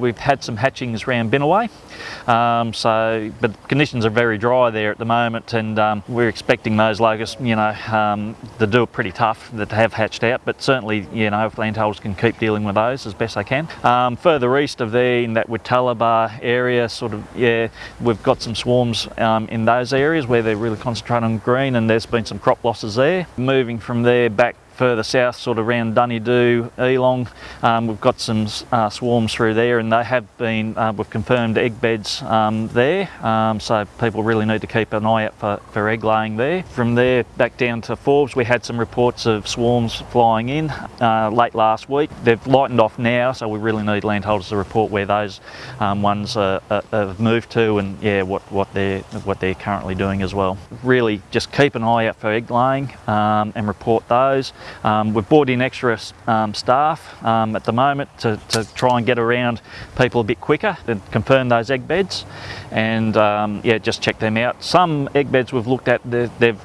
We've had some hatchings around Binnaway, um, so but conditions are very dry there at the moment, and um, we're expecting those locusts, you know, um, to do it pretty tough that have hatched out. But certainly, you know, if landholders can keep dealing with those as best they can. Um, further east of there, in that Weetaliba area, sort of, yeah, we've got some swarms um, in those areas where they're really concentrating on green, and there's been some crop losses there. Moving from there back further south, sort of around Dunedoo, Elong, um, we've got some uh, swarms through there and they have been, uh, we've confirmed egg beds um, there, um, so people really need to keep an eye out for, for egg laying there. From there back down to Forbes, we had some reports of swarms flying in uh, late last week. They've lightened off now, so we really need landholders to report where those um, ones have moved to and yeah, what, what, they're, what they're currently doing as well. Really just keep an eye out for egg laying um, and report those. Um, we've brought in extra um, staff um, at the moment to, to, try and get around people a bit quicker and confirm those egg beds and um, yeah, just check them out. Some egg beds we've looked at, they've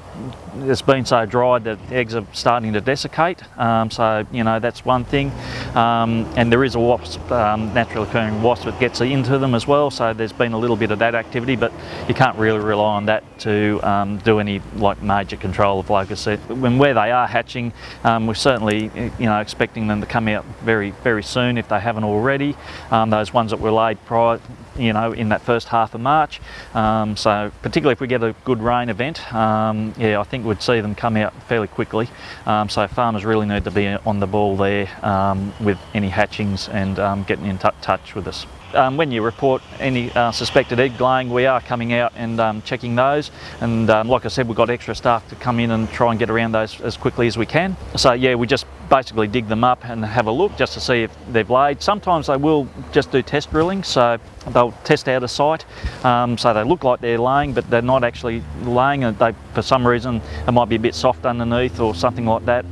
it's been so dry that eggs are starting to desiccate. Um, so you know that's one thing. Um, and there is a wasp um, naturally occurring wasp that gets into them as well. So there's been a little bit of that activity but you can't really rely on that to um, do any like major control of locusts. When where they are hatching um, we're certainly you know expecting them to come out very very soon if they haven't already. Um, those ones that were laid prior you know in that first half of March. So particularly if we get a good rain event yeah, I think we'd see them come out fairly quickly. Um, so farmers really need to be on the ball there um, with any hatchings and um, getting in touch with us. Um, when you report any uh, suspected egg laying, we are coming out and um, checking those. And um, like I said, we've got extra staff to come in and try and get around those as quickly as we can. So yeah, we just basically dig them up and have a look just to see if they've laid. Sometimes they will just do test drilling, so they'll test out a site. Um, so they look like they're laying, but they're not actually laying. And they, for some reason, it might be a bit soft underneath or something like that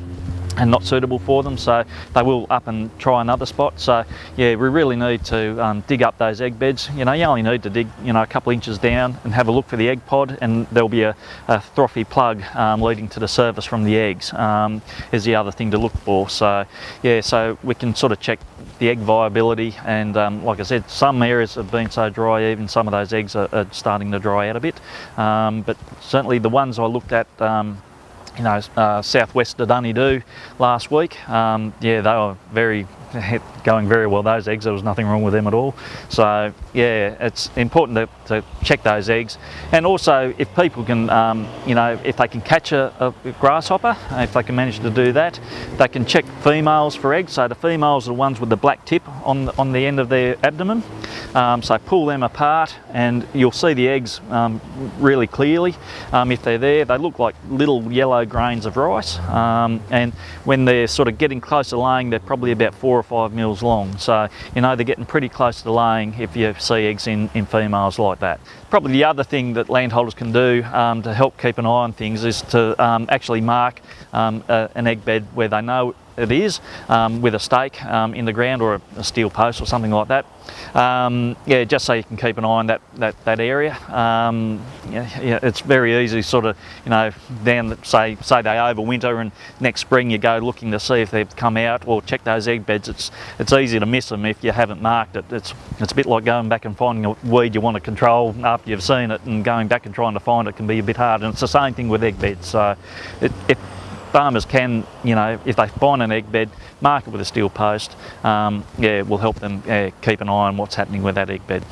and not suitable for them so they will up and try another spot. So yeah we really need to um, dig up those egg beds. You know you only need to dig you know a couple inches down and have a look for the egg pod and there'll be a, a throthy plug um, leading to the surface from the eggs um, is the other thing to look for. So yeah so we can sort of check the egg viability and um, like I said some areas have been so dry even some of those eggs are, are starting to dry out a bit. Um, but certainly the ones I looked at um, you know, uh, southwest of Dunedoo last week. Um, yeah, they were very going very well. Those eggs there was nothing wrong with them at all. So yeah it's important to, to check those eggs. And also if people can um, you know if they can catch a, a, grasshopper if they can manage to do that they can check females for eggs. So the females are the ones with the black tip on on the end of their abdomen um, so pull them apart and you'll see the eggs um, really clearly um, if they're there they look like little yellow grains of rice um, and when they're sort of getting close to laying they're probably about four or five mils long. So, you know, they're getting pretty close to laying if you see eggs in, in females like that. Probably the other thing that landholders can do um, to help keep an eye on things is to actually mark an egg bed where they know it is um, with a stake um, in the ground or a, steel post or something like that. Um, yeah, just so you can keep an eye on that that, that area. Um, yeah, yeah, it's very easy, sort of, you know, down the, say say they overwinter and next spring you go looking to see if they've come out or check those egg beds. It's it's easy to miss them if you haven't marked it. It's it's a bit like going back and finding a weed you want to control after you've seen it and going back and trying to find it can be a bit hard. And it's the same thing with egg beds. So it, it farmers can, you know, if they find an egg bed, mark it with a steel post, um, yeah, will help them keep an eye on what's happening with that egg bed.